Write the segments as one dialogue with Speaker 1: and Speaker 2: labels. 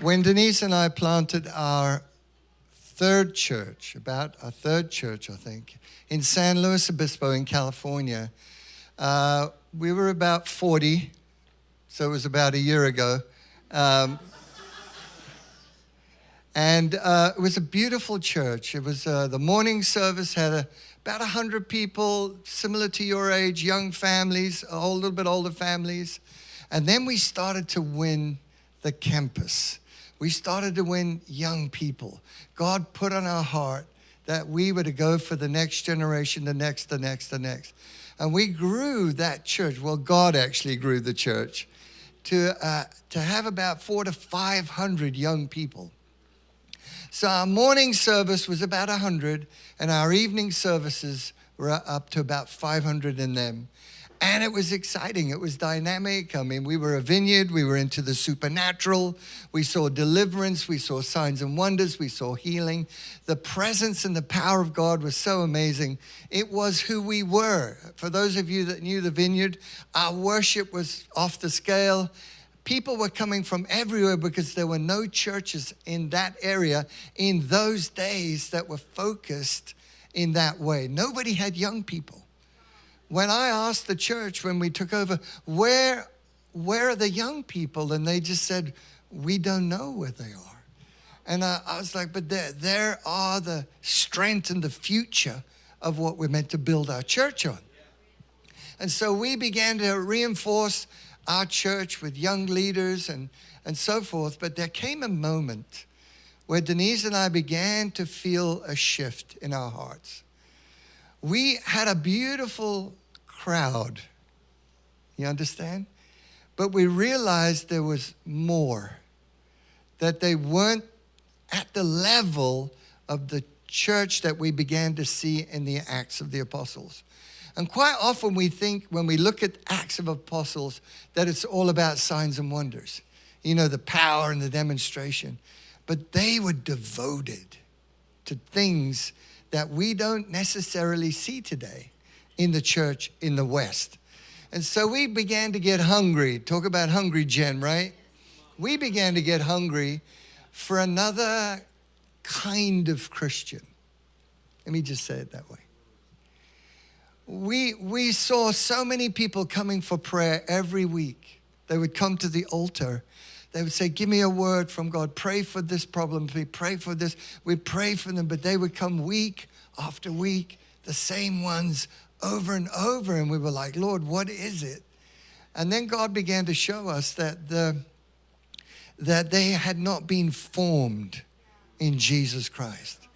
Speaker 1: when Denise and I planted our third church, about our third church, I think, in San Luis Obispo in California, uh, we were about 40, so it was about a year ago. Um, and uh, it was a beautiful church. It was uh, the morning service had a, about 100 people, similar to your age, young families, a little bit older families. And then we started to win the campus. We started to win young people. God put on our heart that we were to go for the next generation, the next, the next, the next. And we grew that church. Well, God actually grew the church to, uh, to have about four to 500 young people. So our morning service was about 100, and our evening services were up to about 500 in them. And it was exciting. It was dynamic. I mean, we were a vineyard. We were into the supernatural. We saw deliverance. We saw signs and wonders. We saw healing. The presence and the power of God was so amazing. It was who we were. For those of you that knew the vineyard, our worship was off the scale. People were coming from everywhere because there were no churches in that area in those days that were focused in that way. Nobody had young people when I asked the church when we took over, where, where are the young people? And they just said, we don't know where they are. And I, I was like, but there, there are the strength and the future of what we're meant to build our church on. And so we began to reinforce our church with young leaders and, and so forth. But there came a moment where Denise and I began to feel a shift in our hearts we had a beautiful crowd. You understand? But we realized there was more, that they weren't at the level of the church that we began to see in the Acts of the Apostles. And quite often we think when we look at Acts of Apostles that it's all about signs and wonders, you know, the power and the demonstration. But they were devoted to things that we don't necessarily see today in the church in the West. And so we began to get hungry. Talk about hungry, Gen, right? We began to get hungry for another kind of Christian. Let me just say it that way. We, we saw so many people coming for prayer every week. They would come to the altar they would say, Give me a word from God. Pray for this problem. We pray for this. We pray for them. But they would come week after week, the same ones over and over. And we were like, Lord, what is it? And then God began to show us that, the, that they had not been formed in Jesus Christ,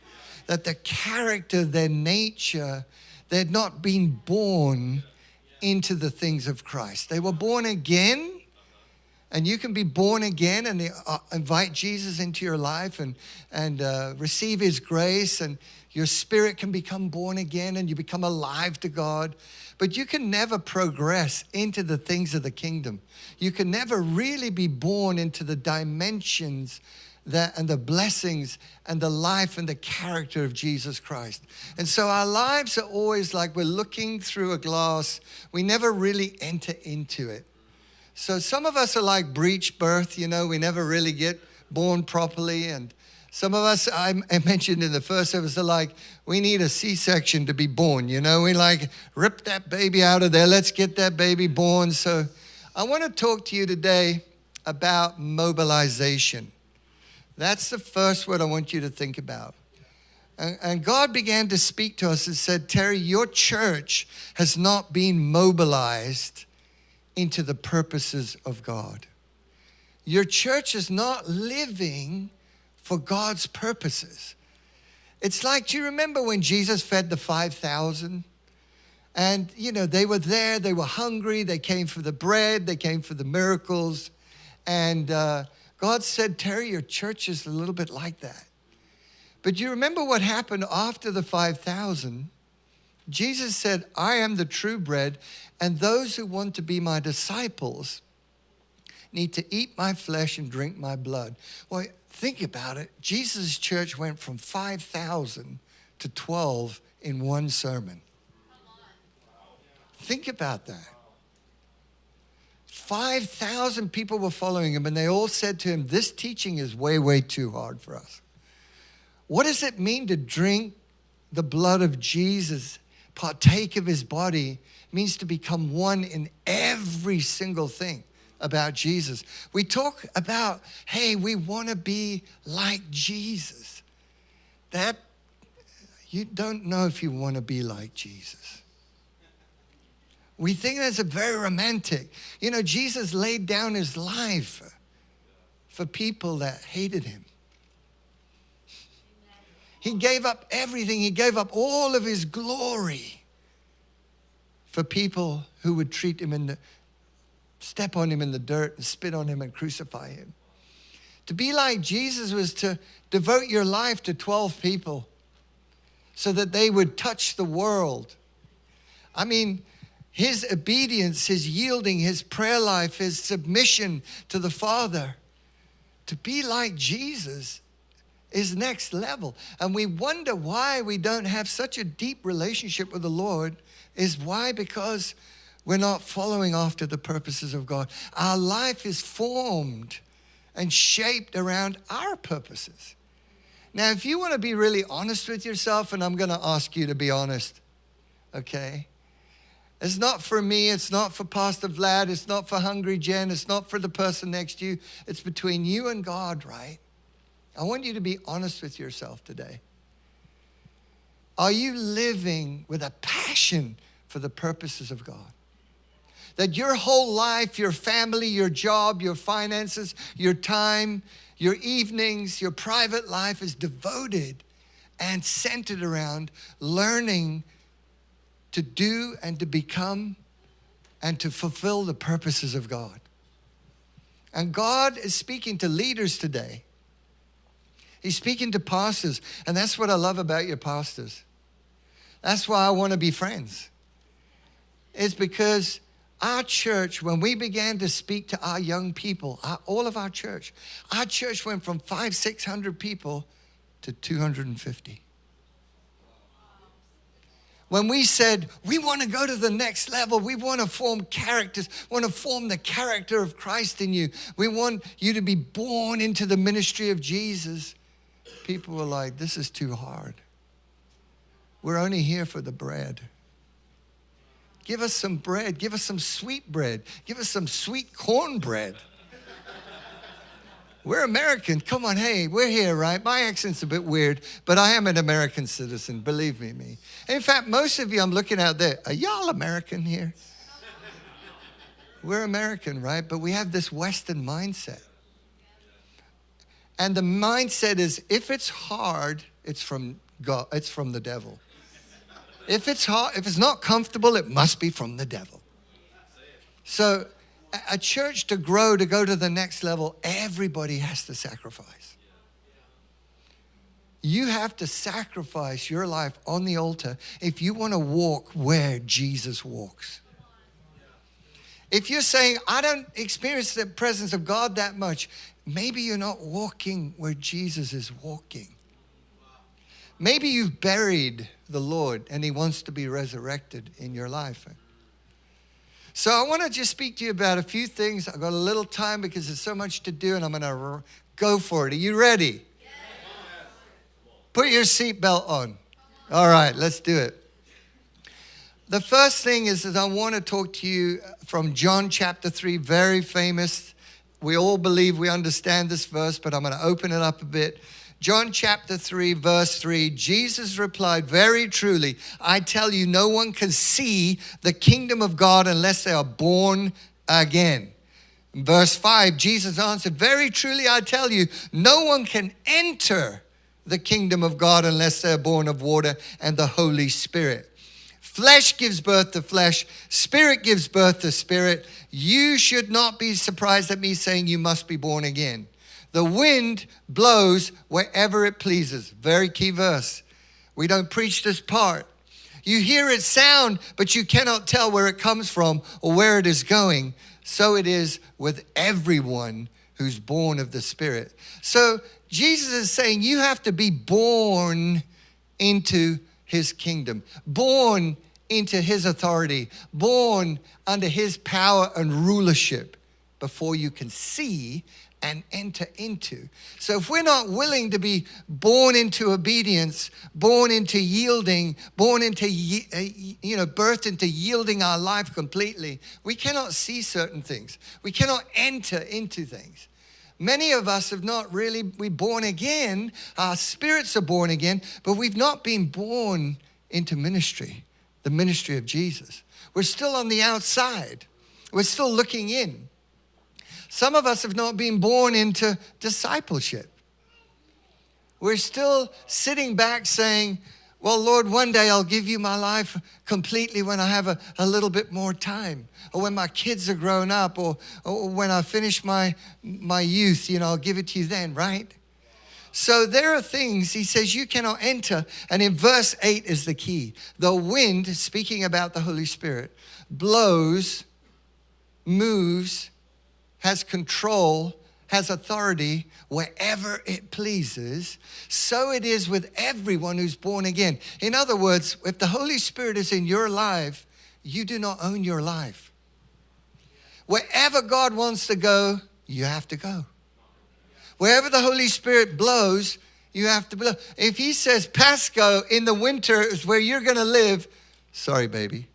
Speaker 1: that the character, their nature, they had not been born into the things of Christ. They were born again and you can be born again and uh, invite Jesus into your life and, and uh, receive his grace and your spirit can become born again and you become alive to God. But you can never progress into the things of the kingdom. You can never really be born into the dimensions that, and the blessings and the life and the character of Jesus Christ. And so our lives are always like we're looking through a glass. We never really enter into it. So some of us are like breech birth, you know, we never really get born properly. And some of us, I mentioned in the first service, are like, we need a C-section to be born, you know, we like rip that baby out of there, let's get that baby born. So I want to talk to you today about mobilization. That's the first word I want you to think about. And God began to speak to us and said, Terry, your church has not been mobilized into the purposes of God. Your church is not living for God's purposes. It's like, do you remember when Jesus fed the 5,000? And, you know, they were there, they were hungry, they came for the bread, they came for the miracles. And uh, God said, Terry, your church is a little bit like that. But do you remember what happened after the 5,000? Jesus said, I am the true bread, and those who want to be my disciples need to eat my flesh and drink my blood. Well, think about it. Jesus' church went from 5,000 to 12 in one sermon. Think about that. 5,000 people were following him, and they all said to him, This teaching is way, way too hard for us. What does it mean to drink the blood of Jesus, partake of his body? Means to become one in every single thing about Jesus. We talk about, hey, we want to be like Jesus. That, you don't know if you want to be like Jesus. We think that's a very romantic. You know, Jesus laid down his life for people that hated him. He gave up everything. He gave up all of his glory for people who would treat him in the, step on him in the dirt and spit on him and crucify him. To be like Jesus was to devote your life to 12 people so that they would touch the world. I mean, his obedience, his yielding, his prayer life, his submission to the Father. To be like Jesus is next level. And we wonder why we don't have such a deep relationship with the Lord is why? Because we're not following after the purposes of God. Our life is formed and shaped around our purposes. Now, if you want to be really honest with yourself, and I'm going to ask you to be honest, okay? It's not for me, it's not for Pastor Vlad, it's not for Hungry Gen, it's not for the person next to you. It's between you and God, right? I want you to be honest with yourself today. Are you living with a passion for the purposes of God? That your whole life, your family, your job, your finances, your time, your evenings, your private life is devoted and centered around learning to do and to become and to fulfill the purposes of God. And God is speaking to leaders today. He's speaking to pastors, and that's what I love about your pastors. That's why I want to be friends. It's because our church, when we began to speak to our young people, our, all of our church, our church went from five, 600 people to 250 when we said we want to go to the next level, we want to form characters, want to form the character of Christ in you. We want you to be born into the ministry of Jesus. People were like, this is too hard. We're only here for the bread. Give us some bread. Give us some sweet bread. Give us some sweet cornbread. We're American. Come on, hey, we're here, right? My accent's a bit weird, but I am an American citizen, believe me, me. In fact, most of you I'm looking out there, are y'all American here? We're American, right? But we have this Western mindset. And the mindset is if it's hard, it's from God, it's from the devil. If it's hard, if it's not comfortable, it must be from the devil. So a church to grow, to go to the next level, everybody has to sacrifice. You have to sacrifice your life on the altar if you want to walk where Jesus walks. If you're saying, I don't experience the presence of God that much, maybe you're not walking where Jesus is walking. Maybe you've buried the Lord and He wants to be resurrected in your life. So I want to just speak to you about a few things. I've got a little time because there's so much to do and I'm going to go for it. Are you ready? Yes. Put your seatbelt on. All right, let's do it. The first thing is that I want to talk to you from John chapter 3, very famous. We all believe we understand this verse, but I'm going to open it up a bit. John chapter 3, verse 3, Jesus replied, Very truly, I tell you, no one can see the kingdom of God unless they are born again. Verse 5, Jesus answered, Very truly, I tell you, no one can enter the kingdom of God unless they're born of water and the Holy Spirit. Flesh gives birth to flesh, spirit gives birth to spirit. You should not be surprised at me saying you must be born again. The wind blows wherever it pleases. Very key verse. We don't preach this part. You hear it sound, but you cannot tell where it comes from or where it is going. So it is with everyone who's born of the Spirit. So Jesus is saying you have to be born into his kingdom, born into his authority, born under his power and rulership. before you can see and enter into. So if we're not willing to be born into obedience, born into yielding, born into, uh, you know, birthed into yielding our life completely, we cannot see certain things. We cannot enter into things. Many of us have not really, we born again, our spirits are born again, but we've not been born into ministry, the ministry of Jesus. We're still on the outside. We're still looking in. Some of us have not been born into discipleship. We're still sitting back saying, well, Lord, one day I'll give you my life completely when I have a, a little bit more time, or when my kids are grown up, or, or when I finish my, my youth, you know, I'll give it to you then, right? So there are things, he says, you cannot enter. And in verse 8 is the key. The wind, speaking about the Holy Spirit, blows, moves, has control, has authority wherever it pleases. So it is with everyone who's born again. In other words, if the Holy Spirit is in your life, you do not own your life. Wherever God wants to go, you have to go. Wherever the Holy Spirit blows, you have to blow. If He says Pasco in the winter is where you're going to live, sorry, baby.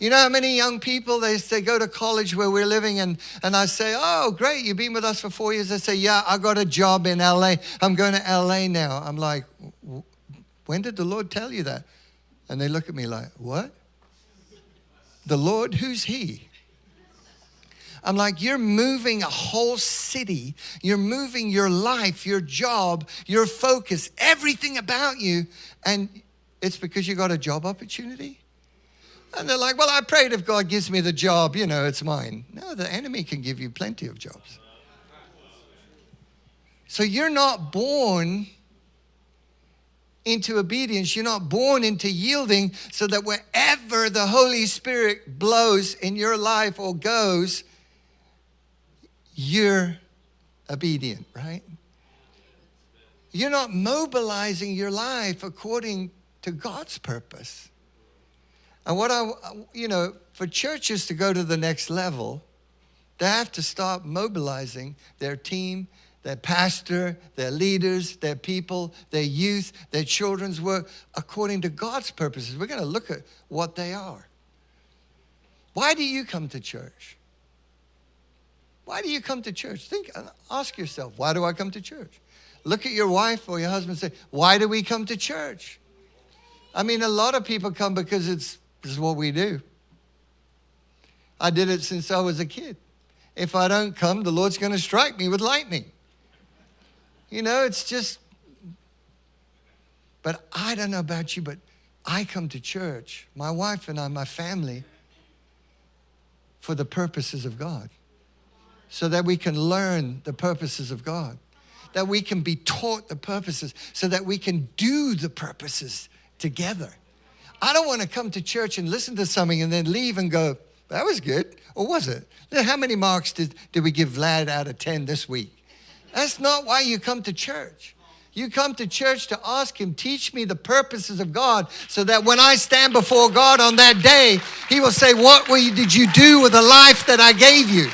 Speaker 1: You know how many young people, they, they go to college where we're living and, and I say, oh, great, you've been with us for four years. They say, yeah, I got a job in LA. I'm going to LA now. I'm like, when did the Lord tell you that? And they look at me like, what? The Lord, who's he? I'm like, you're moving a whole city. You're moving your life, your job, your focus, everything about you. And it's because you got a job opportunity? And they're like, well, I prayed if God gives me the job, you know, it's mine. No, the enemy can give you plenty of jobs. So you're not born into obedience. You're not born into yielding so that wherever the Holy Spirit blows in your life or goes, you're obedient, right? You're not mobilizing your life according to God's purpose. And what I, you know, for churches to go to the next level, they have to start mobilizing their team, their pastor, their leaders, their people, their youth, their children's work according to God's purposes. We're going to look at what they are. Why do you come to church? Why do you come to church? Think, uh, ask yourself, why do I come to church? Look at your wife or your husband and say, why do we come to church? I mean, a lot of people come because it's this is what we do. I did it since I was a kid. If I don't come, the Lord's going to strike me with lightning. You know, it's just, but I don't know about you, but I come to church, my wife and I, my family, for the purposes of God. So that we can learn the purposes of God. That we can be taught the purposes, so that we can do the purposes together. I don't want to come to church and listen to something and then leave and go, that was good. Or was it? How many marks did, did we give Vlad out of 10 this week? That's not why you come to church. You come to church to ask Him, teach me the purposes of God, so that when I stand before God on that day, He will say, What you, did you do with the life that I gave you?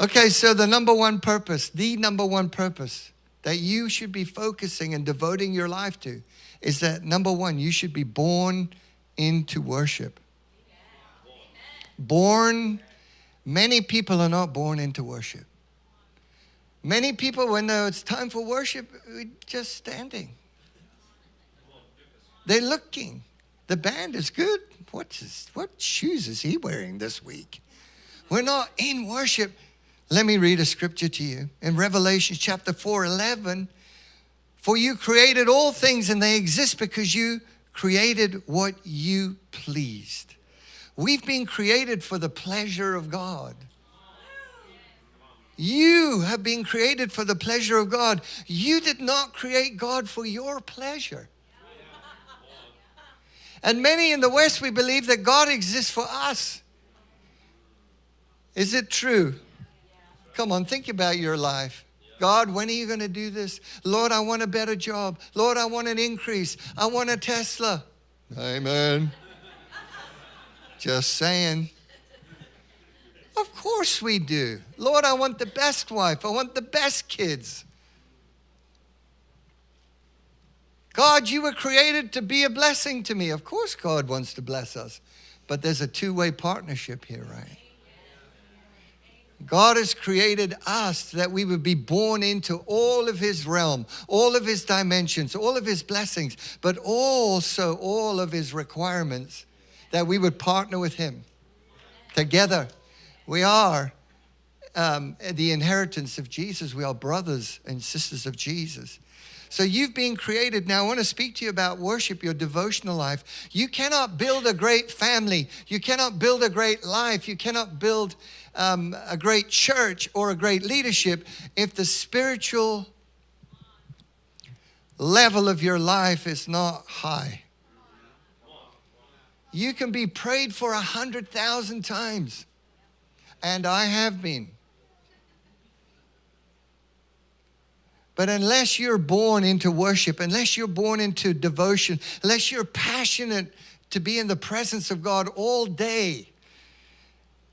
Speaker 1: Okay, so the number one purpose, the number one purpose that you should be focusing and devoting your life to is that number one, you should be born into worship. Born, many people are not born into worship. Many people, when it's time for worship, we're just standing. They're looking. The band is good. What's what shoes is he wearing this week? We're not in worship. Let me read a scripture to you. In Revelation chapter 4 11, for you created all things and they exist because you created what you pleased. We've been created for the pleasure of God. You have been created for the pleasure of God. You did not create God for your pleasure. And many in the West, we believe that God exists for us. Is it true? Come on, think about your life. God, when are you going to do this? Lord, I want a better job. Lord, I want an increase. I want a Tesla. Amen. Just saying. Of course we do. Lord, I want the best wife. I want the best kids. God, you were created to be a blessing to me. Of course, God wants to bless us. But there's a two way partnership here, right? God has created us that we would be born into all of His realm, all of His dimensions, all of His blessings, but also all of His requirements, that we would partner with Him together. We are um, the inheritance of Jesus. We are brothers and sisters of Jesus. So you've been created. Now, I want to speak to you about worship, your devotional life. You cannot build a great family. You cannot build a great life. You cannot build um, a great church or a great leadership if the spiritual level of your life is not high. You can be prayed for a hundred thousand times, and I have been. But unless you're born into worship, unless you're born into devotion, unless you're passionate to be in the presence of God all day,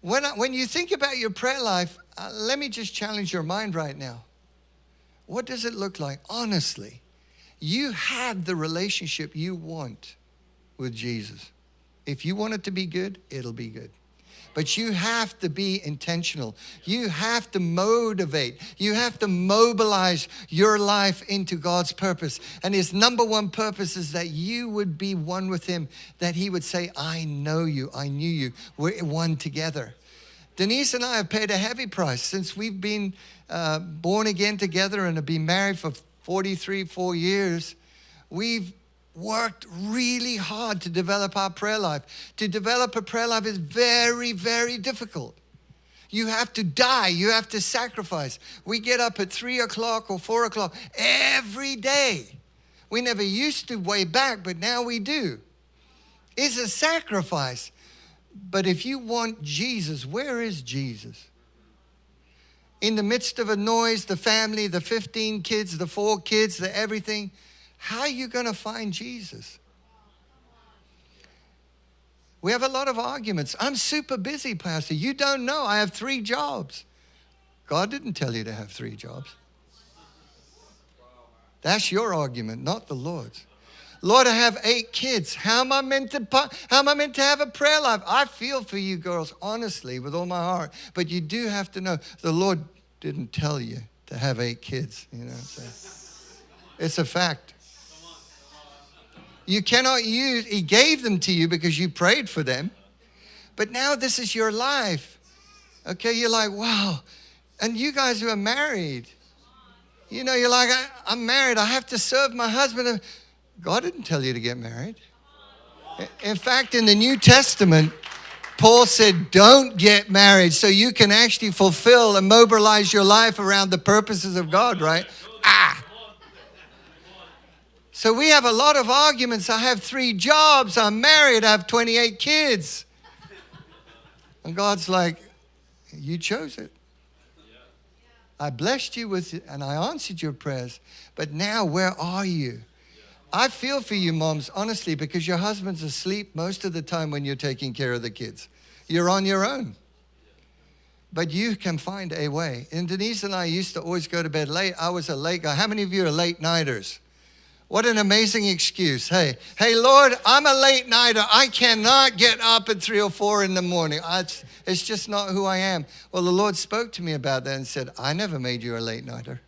Speaker 1: when, I, when you think about your prayer life, uh, let me just challenge your mind right now. What does it look like? Honestly, you have the relationship you want with Jesus. If you want it to be good, it'll be good. But you have to be intentional. You have to motivate. You have to mobilize your life into God's purpose. And His number one purpose is that you would be one with Him, that He would say, I know you, I knew you. We're one together. Denise and I have paid a heavy price since we've been uh, born again together and have been married for 43, four years. We've worked really hard to develop our prayer life. To develop a prayer life is very, very difficult. You have to die, you have to sacrifice. We get up at three o'clock or four o'clock every day. We never used to way back, but now we do. It's a sacrifice. But if you want Jesus, where is Jesus? In the midst of a noise, the family, the 15 kids, the four kids, the everything, how are you going to find Jesus? We have a lot of arguments. I'm super busy, Pastor. You don't know. I have three jobs. God didn't tell you to have three jobs. That's your argument, not the Lord's. Lord, I have eight kids. How am I meant to how am I meant to have a prayer life? I feel for you girls, honestly, with all my heart. But you do have to know the Lord didn't tell you to have eight kids. You know, it's a fact. You cannot use, He gave them to you because you prayed for them. But now this is your life. Okay, you're like, wow. And you guys who are married, you know, you're like, I, am married. I have to serve my husband. God didn't tell you to get married. In fact, in the New Testament, Paul said, Don't get married so you can actually fulfill and mobilize your life around the purposes of God, right? Ah, so we have a lot of arguments. I have three jobs. I'm married. I have 28 kids. And God's like, You chose it. I blessed you with it and I answered your prayers. But now, where are you? I feel for you, moms, honestly, because your husband's asleep most of the time when you're taking care of the kids. You're on your own. But you can find a way. And Denise and I used to always go to bed late. I was a late guy. How many of you are late nighters? What an amazing excuse. Hey, hey, Lord, I'm a late nighter. I cannot get up at three or four in the morning. It's, it's just not who I am. Well, the Lord spoke to me about that and said, I never made you a late nighter.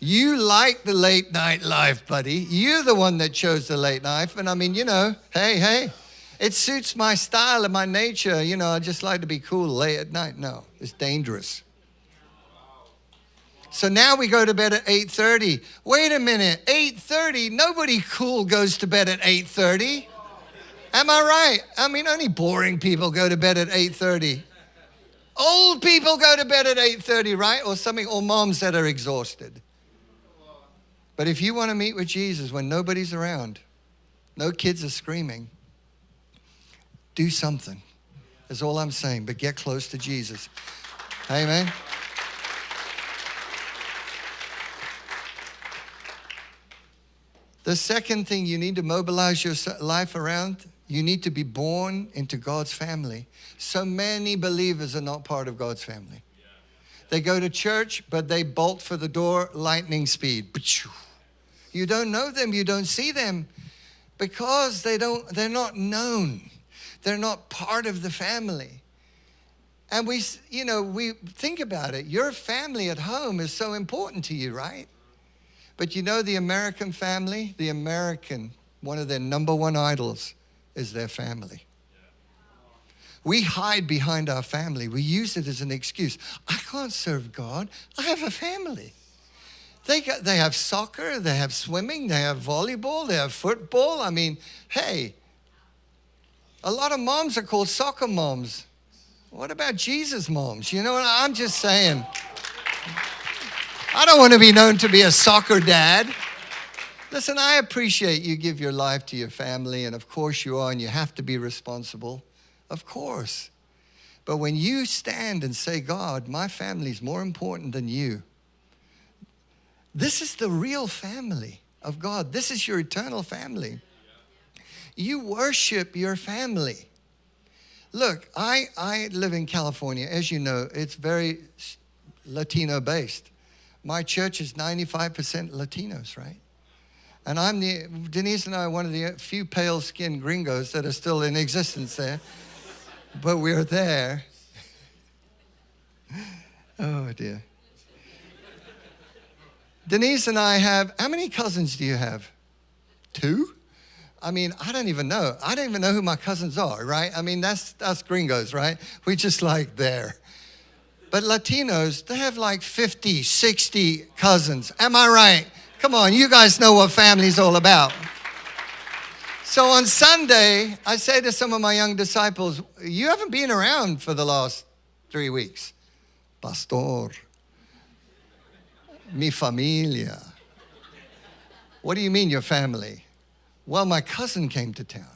Speaker 1: You like the late night life, buddy. You're the one that chose the late life. And I mean, you know, hey, hey, it suits my style and my nature. You know, I just like to be cool late at night. No, it's dangerous. So now we go to bed at 8:30. Wait a minute, 8:30? Nobody cool goes to bed at 8:30. Am I right? I mean, only boring people go to bed at 8:30. Old people go to bed at 8:30, right? Or something, or moms that are exhausted. But if you want to meet with Jesus when nobody's around, no kids are screaming, do something. That's all I'm saying. But get close to Jesus. Amen. The second thing you need to mobilize your life around, you need to be born into God's family. So many believers are not part of God's family. They go to church, but they bolt for the door lightning speed. You don't know them, you don't see them because they don't they're not known. They're not part of the family. And we you know, we think about it. Your family at home is so important to you, right? But you know the American family, the American, one of their number one idols is their family. We hide behind our family. We use it as an excuse. I can't serve God. I have a family. They, got, they have soccer, they have swimming, they have volleyball, they have football. I mean, hey, a lot of moms are called soccer moms. What about Jesus moms? You know what? I'm just saying. I don't want to be known to be a soccer dad. Listen, I appreciate you give your life to your family, and of course you are, and you have to be responsible. Of course. But when you stand and say, God, my family is more important than you, this is the real family of God. This is your eternal family. You worship your family. Look, I, I live in California. As you know, it's very Latino based. My church is 95% Latinos, right? And I'm the, Denise and I are one of the few pale skinned gringos that are still in existence there but we're there. Oh dear. Denise and I have, how many cousins do you have? Two? I mean, I don't even know. I don't even know who my cousins are, right? I mean, that's us gringos, right? We're just like there. But Latinos, they have like 50, 60 cousins. Am I right? Come on, you guys know what family's all about. So on Sunday, I say to some of my young disciples, You haven't been around for the last three weeks. Pastor, mi familia. What do you mean, your family? Well, my cousin came to town.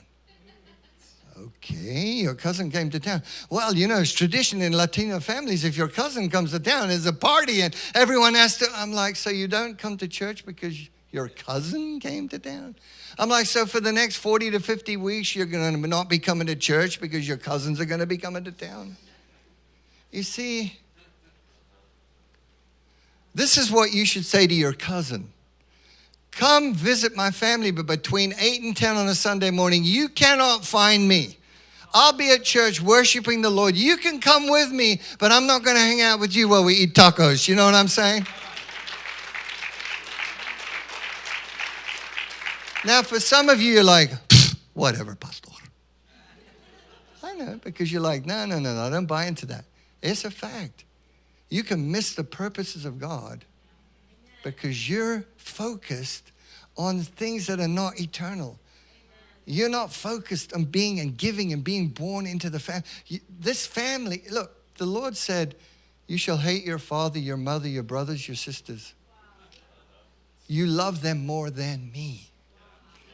Speaker 1: Okay, your cousin came to town. Well, you know, it's tradition in Latino families. If your cousin comes to town, there's a party and everyone has to. I'm like, so you don't come to church because your cousin came to town? I'm like, so for the next 40 to 50 weeks, you're going to not be coming to church because your cousins are going to be coming to town? You see, this is what you should say to your cousin. Come visit my family, but between 8 and 10 on a Sunday morning, you cannot find me. I'll be at church worshiping the Lord. You can come with me, but I'm not going to hang out with you while we eat tacos. You know what I'm saying? Now, for some of you, you're like, whatever, Pastor. I know, because you're like, no, no, no, no, I don't buy into that. It's a fact. You can miss the purposes of God because you're focused on things that are not eternal. You're not focused on being and giving and being born into the family. This family, look, the Lord said, You shall hate your father, your mother, your brothers, your sisters. You love them more than me.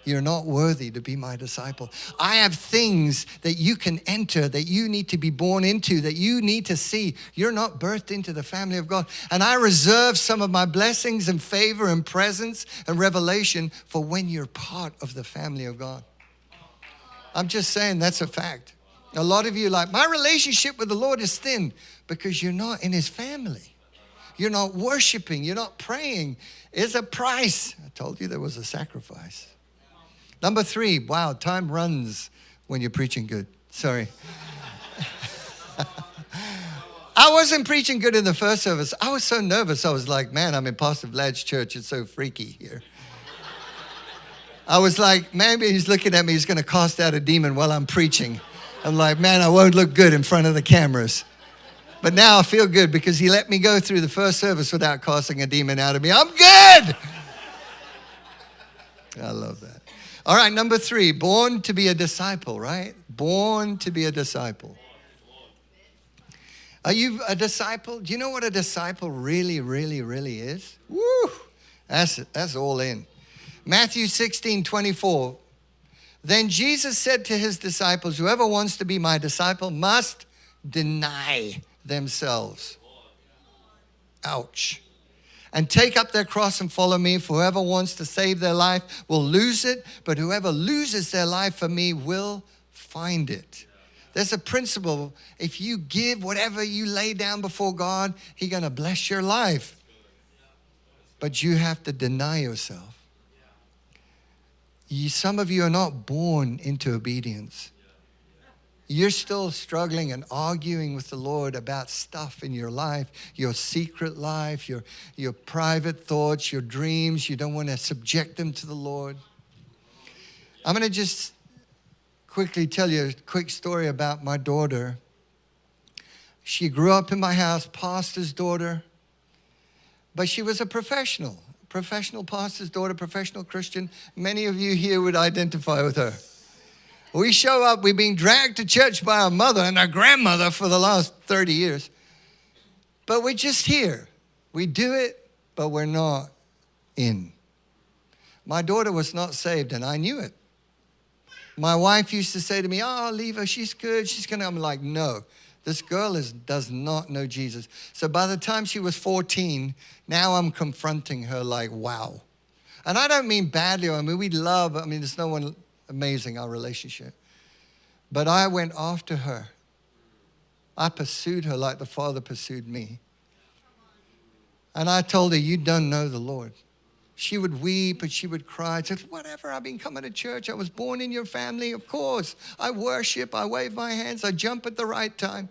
Speaker 1: You're not worthy to be my disciple. I have things that you can enter, that you need to be born into, that you need to see. You're not birthed into the family of God. And I reserve some of my blessings and favor and presence and revelation for when you're part of the family of God. I'm just saying that's a fact. A lot of you like, my relationship with the Lord is thin because you're not in his family. You're not worshiping, you're not praying. It's a price. I told you there was a sacrifice. Number three, wow, time runs when you're preaching good. Sorry. I wasn't preaching good in the first service. I was so nervous. I was like, man, I'm in Pastor Vlad's church. It's so freaky here. I was like, maybe he's looking at me. He's going to cast out a demon while I'm preaching. I'm like, man, I won't look good in front of the cameras. But now I feel good because he let me go through the first service without casting a demon out of me. I'm good. I love that. All right, number three, born to be a disciple, right? Born to be a disciple. Are you a disciple? Do you know what a disciple really, really, really is? Woo! That's, that's all in. Matthew 16, 24. Then Jesus said to his disciples, Whoever wants to be my disciple must deny themselves. Ouch. And take up their cross and follow me. For whoever wants to save their life will lose it, but whoever loses their life for me will find it. There's a principle. If you give whatever you lay down before God, He's going to bless your life. But you have to deny yourself. You, some of you are not born into obedience. You're still struggling and arguing with the Lord about stuff in your life, your secret life, your, your private thoughts, your dreams. You don't want to subject them to the Lord. I'm going to just quickly tell you a quick story about my daughter. She grew up in my house, pastor's daughter, but she was a professional, professional pastor's daughter, professional Christian. Many of you here would identify with her. We show up, we've been dragged to church by our mother and our grandmother for the last 30 years. But we're just here. We do it, but we're not in. My daughter was not saved, and I knew it. My wife used to say to me, ah, Oh, leave her, she's good, she's gonna. I'm like, No, this girl is, does not know Jesus. So by the time she was 14, now I'm confronting her like, Wow. And I don't mean badly, I mean, we love, I mean, there's no one amazing, our relationship. But I went after her. I pursued her like the Father pursued me. And I told her, You don't know the Lord. She would weep and she would cry. She said, Whatever, I've been coming to church. I was born in your family, of course. I worship, I wave my hands, I jump at the right time.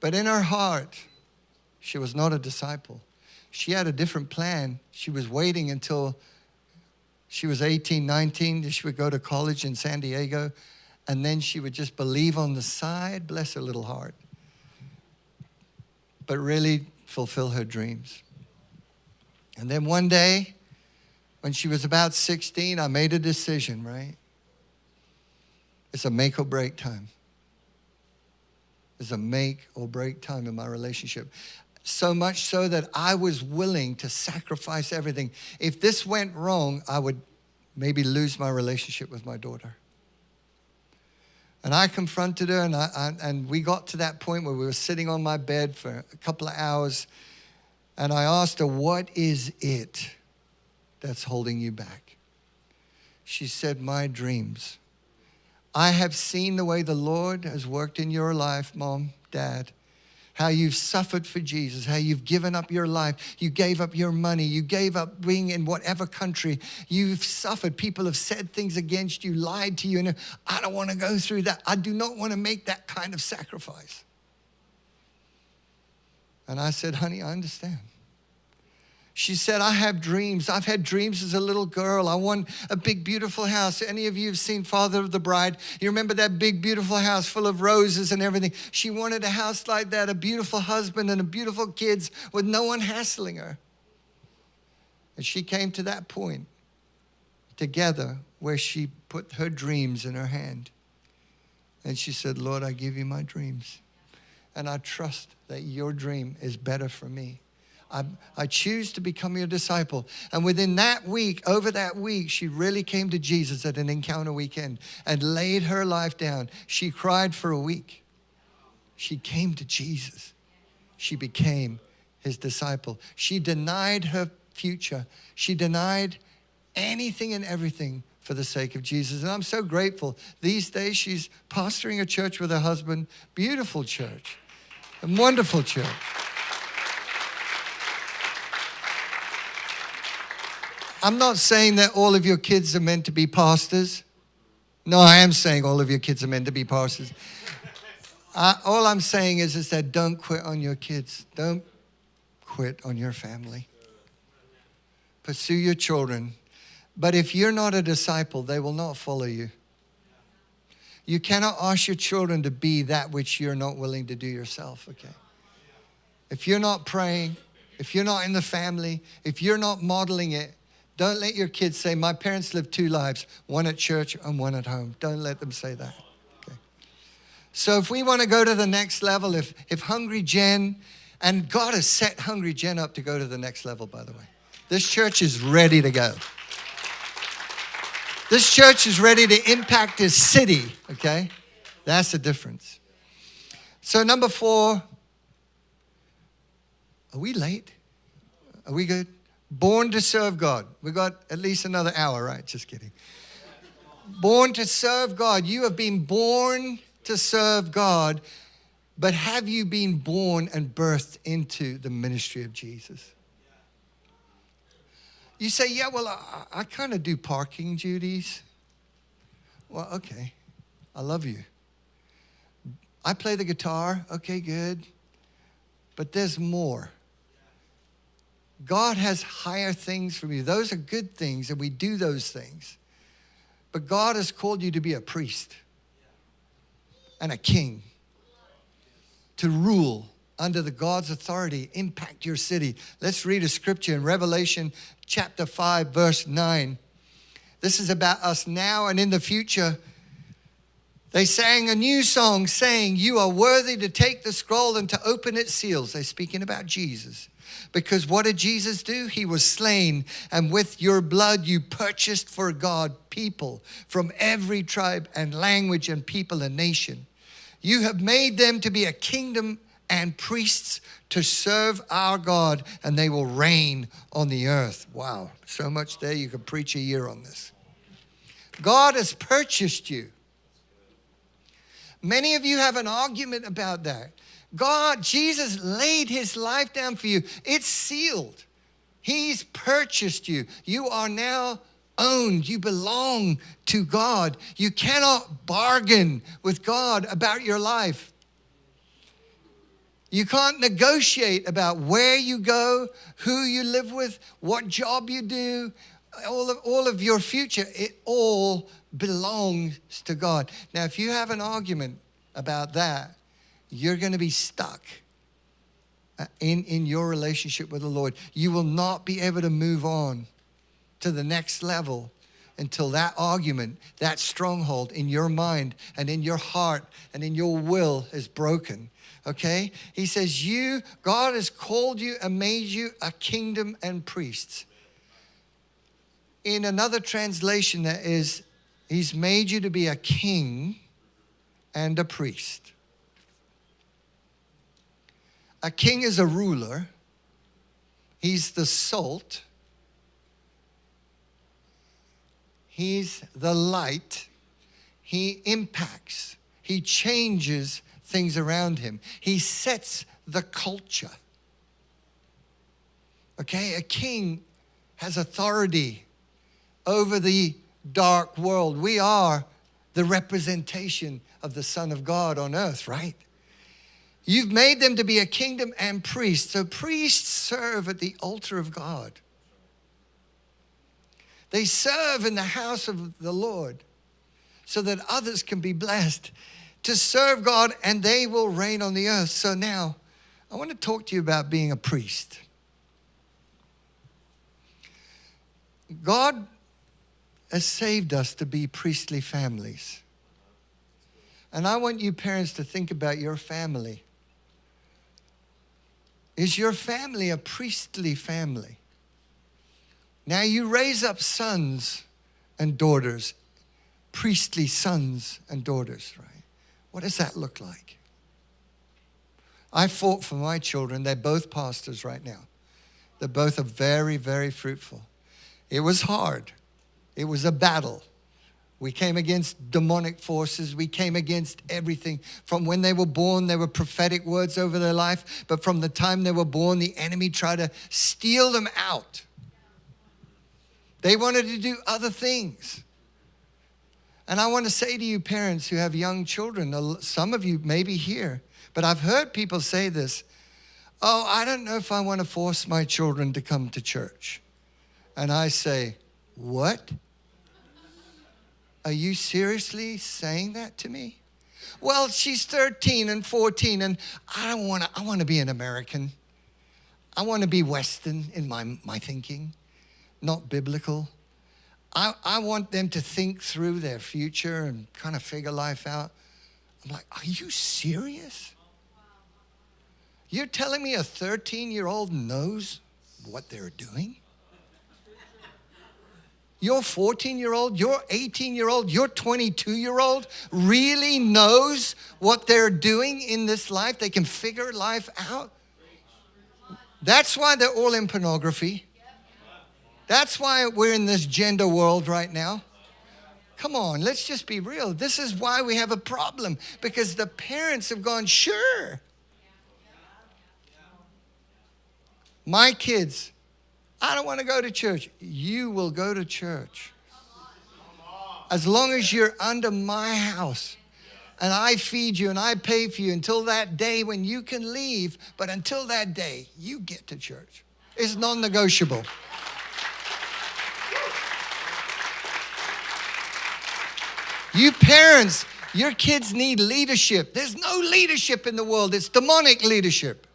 Speaker 1: But in her heart, she was not a disciple. She had a different plan. She was waiting until she was 18, 19. She would go to college in San Diego. And then she would just believe on the side, bless her little heart, but really fulfill her dreams. And then one day, when she was about 16, I made a decision, right? It's a make or break time. It's a make or break time in my relationship so much so that I was willing to sacrifice everything. If this went wrong, I would maybe lose my relationship with my daughter. And I confronted her, and, I, I, and we got to that point where we were sitting on my bed for a couple of hours, and I asked her, What is it that's holding you back? She said, My dreams. I have seen the way the Lord has worked in your life, mom, dad how you've suffered for Jesus, how you've given up your life, you gave up your money, you gave up being in whatever country, you've suffered. People have said things against you, lied to you, and I don't want to go through that. I do not want to make that kind of sacrifice. And I said, honey, I understand. She said, I have dreams. I've had dreams as a little girl. I want a big, beautiful house. Any of you have seen Father of the Bride? You remember that big, beautiful house full of roses and everything? She wanted a house like that, a beautiful husband and a beautiful kids with no one hassling her. And she came to that point together where she put her dreams in her hand. And she said, Lord, I give you my dreams. And I trust that your dream is better for me. I, I choose to become your disciple. And within that week, over that week, she really came to Jesus at an encounter weekend and laid her life down. She cried for a week. She came to Jesus. She became his disciple. She denied her future. She denied anything and everything for the sake of Jesus. And I'm so grateful. These days, she's pastoring a church with her husband. Beautiful church, a wonderful church. I'm not saying that all of your kids are meant to be pastors. No, I am saying all of your kids are meant to be pastors. Uh, all I'm saying is, is that don't quit on your kids. Don't quit on your family. Pursue your children. But if you're not a disciple, they will not follow you. You cannot ask your children to be that which you're not willing to do yourself, okay? If you're not praying, if you're not in the family, if you're not modeling it, don't let your kids say, My parents lived two lives, one at church and one at home. Don't let them say that. Okay. So if we want to go to the next level, if, if Hungry Gen, and God has set Hungry Gen up to go to the next level, by the way. This church is ready to go. This church is ready to impact this city, okay? That's the difference. So, number four, Are we late? Are we good? Born to serve God. We've got at least another hour, right? Just kidding. Born to serve God. You have been born to serve God, but have you been born and birthed into the ministry of Jesus? You say, yeah, well, I, I kind of do parking duties. Well, okay. I love you. I play the guitar. Okay, good. But there's more. God has higher things for you. Those are good things, and we do those things. But God has called you to be a priest and a king, to rule under the God's authority, impact your city. Let's read a scripture in Revelation chapter 5, verse 9. This is about us now and in the future. They sang a new song saying, You are worthy to take the scroll and to open its seals. They're speaking about Jesus. Because what did Jesus do? He was slain, and with your blood you purchased for God people from every tribe and language and people and nation. You have made them to be a kingdom and priests to serve our God, and they will reign on the earth. Wow, so much there. You could preach a year on this. God has purchased you. Many of you have an argument about that. God, Jesus laid his life down for you. It's sealed. He's purchased you. You are now owned. You belong to God. You cannot bargain with God about your life. You can't negotiate about where you go, who you live with, what job you do, all of, all of your future. It all belongs to God. Now, if you have an argument about that, you're going to be stuck uh, in, in your relationship with the Lord. You will not be able to move on to the next level until that argument, that stronghold in your mind and in your heart and in your will is broken. Okay? He says, You, God has called you and made you a kingdom and priests. In another translation, that is, He's made you to be a king and a priest. A king is a ruler, he's the salt, he's the light, he impacts, he changes things around him, he sets the culture. Okay, a king has authority over the dark world. We are the representation of the Son of God on earth, right? You've made them to be a kingdom and priests. So priests serve at the altar of God. They serve in the house of the Lord so that others can be blessed to serve God and they will reign on the earth. So now, I want to talk to you about being a priest. God has saved us to be priestly families. And I want you parents to think about your family. Is your family a priestly family? Now you raise up sons and daughters, priestly sons and daughters, right? What does that look like? I fought for my children. They're both pastors right now. They're both are very, very fruitful. It was hard. It was a battle. We came against demonic forces. We came against everything. From when they were born, there were prophetic words over their life. But from the time they were born, the enemy tried to steal them out. They wanted to do other things. And I want to say to you, parents who have young children, some of you may be here, but I've heard people say this Oh, I don't know if I want to force my children to come to church. And I say, What? Are you seriously saying that to me? Well, she's 13 and 14, and I don't want to, I want to be an American. I want to be Western in my, my thinking, not biblical. I, I want them to think through their future and kind of figure life out. I'm like, are you serious? You're telling me a 13 year old knows what they're doing? Your 14 year old, your 18 year old, your 22 year old really knows what they're doing in this life. They can figure life out. That's why they're all in pornography. That's why we're in this gender world right now. Come on, let's just be real. This is why we have a problem because the parents have gone, sure. My kids, I don't want to go to church. You will go to church. As long as you're under my house and I feed you and I pay for you until that day when you can leave, but until that day, you get to church. It's non negotiable. You parents, your kids need leadership. There's no leadership in the world, it's demonic leadership.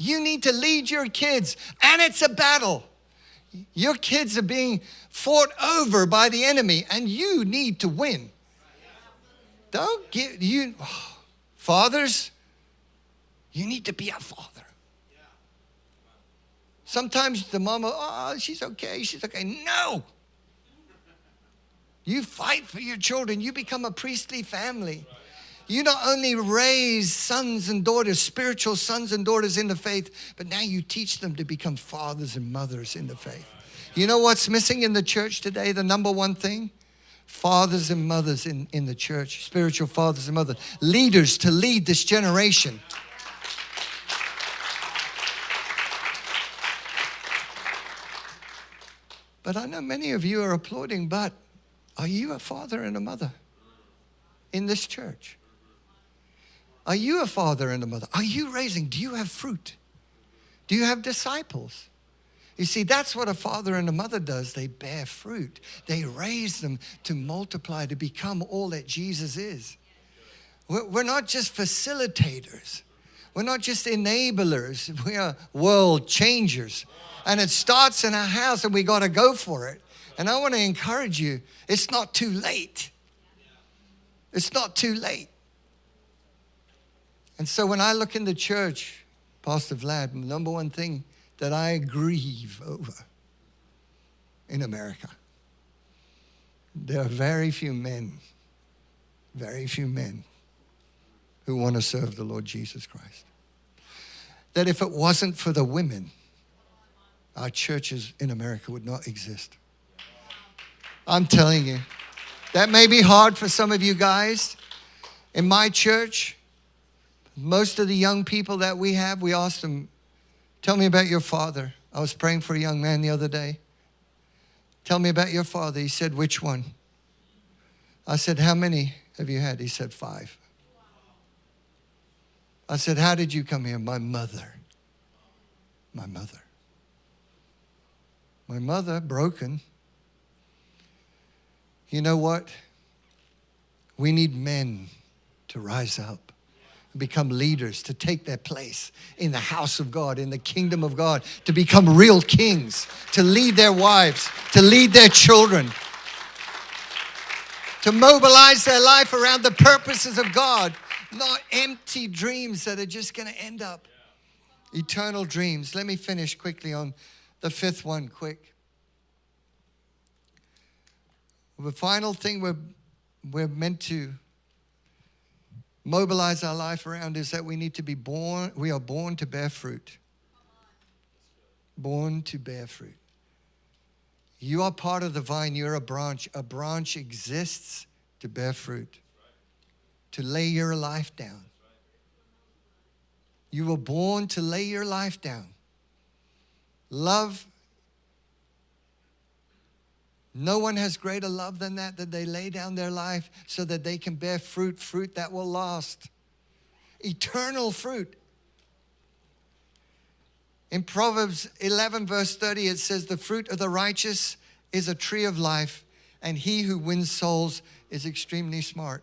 Speaker 1: You need to lead your kids, and it's a battle. Your kids are being fought over by the enemy, and you need to win. Don't get you, oh, fathers, you need to be a father. Sometimes the mama, oh, she's okay, she's okay. No. You fight for your children, you become a priestly family. You not only raise sons and daughters, spiritual sons and daughters in the faith, but now you teach them to become fathers and mothers in the faith. You know what's missing in the church today? The number one thing? Fathers and mothers in, in the church, spiritual fathers and mothers, leaders to lead this generation. But I know many of you are applauding, but are you a father and a mother in this church? Are you a father and a mother? Are you raising? Do you have fruit? Do you have disciples? You see, that's what a father and a mother does. They bear fruit. They raise them to multiply, to become all that Jesus is. We're not just facilitators. We're not just enablers. We are world changers. And it starts in our house and we got to go for it. And I want to encourage you, it's not too late. It's not too late. And so when I look in the church, Pastor Vlad, the number one thing that I grieve over in America, there are very few men, very few men who want to serve the Lord Jesus Christ. That if it wasn't for the women, our churches in America would not exist. I'm telling you, that may be hard for some of you guys. In my church, most of the young people that we have, we ask them, Tell me about your father. I was praying for a young man the other day. Tell me about your father. He said, Which one? I said, How many have you had? He said, Five. I said, How did you come here? My mother. My mother. My mother, broken. You know what? We need men to rise up become leaders, to take their place in the house of God, in the kingdom of God, to become real kings, to lead their wives, to lead their children, to mobilize their life around the purposes of God, not empty dreams that are just going to end up eternal dreams. Let me finish quickly on the fifth one, quick. The final thing we're, we're meant to mobilize our life around is that we need to be born, we are born to bear fruit. Born to bear fruit. You are part of the vine, you're a branch. A branch exists to bear fruit, to lay your life down. You were born to lay your life down. Love no one has greater love than that, that they lay down their life so that they can bear fruit, fruit that will last. Eternal fruit. In Proverbs 11, verse 30, it says, The fruit of the righteous is a tree of life, and he who wins souls is extremely smart.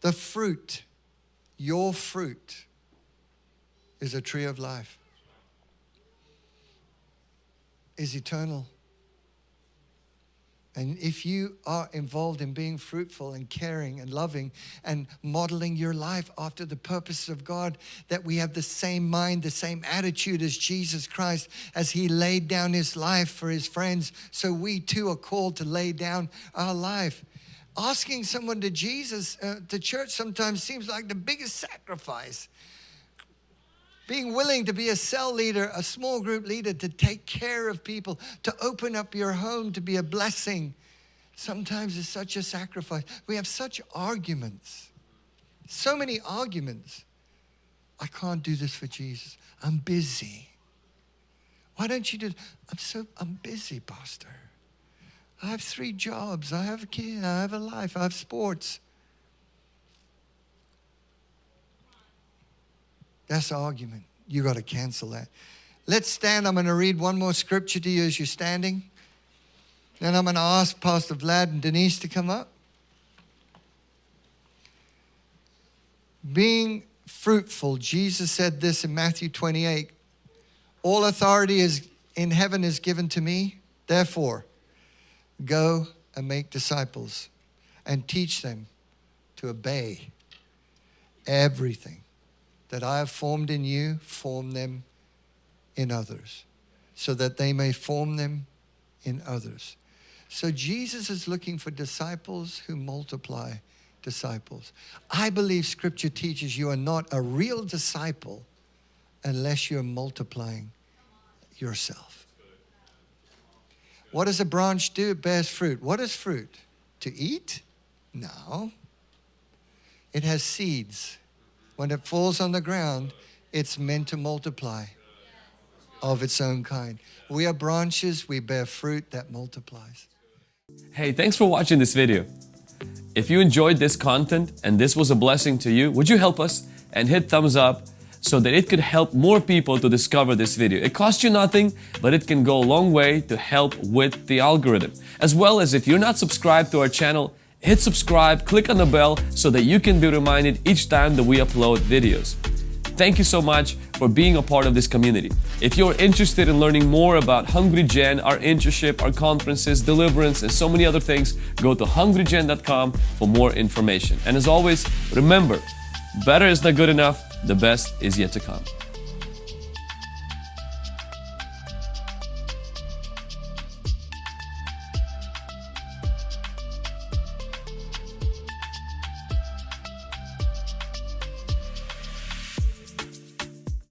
Speaker 1: The fruit, your fruit, is a tree of life, is eternal. And if you are involved in being fruitful and caring and loving and modeling your life after the purposes of God, that we have the same mind, the same attitude as Jesus Christ as he laid down his life for his friends, so we too are called to lay down our life. Asking someone to Jesus, uh, to church sometimes seems like the biggest sacrifice. Being willing to be a cell leader, a small group leader, to take care of people, to open up your home, to be a blessing. Sometimes it's such a sacrifice. We have such arguments, so many arguments. I can't do this for Jesus. I'm busy. Why don't you do? I'm so I'm busy, Pastor. I have three jobs. I have a kid. I have a life. I have sports. That's argument. You got to cancel that. Let's stand. I'm going to read one more scripture to you as you're standing. Then I'm going to ask Pastor Vlad and Denise to come up. Being fruitful, Jesus said this in Matthew 28 All authority is in heaven is given to me. Therefore, go and make disciples and teach them to obey everything that I have formed in you, form them in others, so that they may form them in others. So Jesus is looking for disciples who multiply disciples. I believe scripture teaches you are not a real disciple unless you're multiplying yourself. What does a branch do? It bears fruit. What is fruit? To eat? No. It has seeds. When it falls on the ground, it's meant to multiply of its own kind. We are branches, we bear fruit that multiplies.
Speaker 2: Hey, thanks for watching this video. If you enjoyed this content and this was a blessing to you, would you help us and hit thumbs up so that it could help more people to discover this video. It costs you nothing, but it can go a long way to help with the algorithm. As well as if you're not subscribed to our channel, hit subscribe, click on the bell so that you can be reminded each time that we upload videos. Thank you so much for being a part of this community. If you're interested in learning more about Hungry Gen, our internship, our conferences, deliverance, and so many other things, go to hungrygen.com for more information. And as always, remember, better is not good enough, the best is yet to come.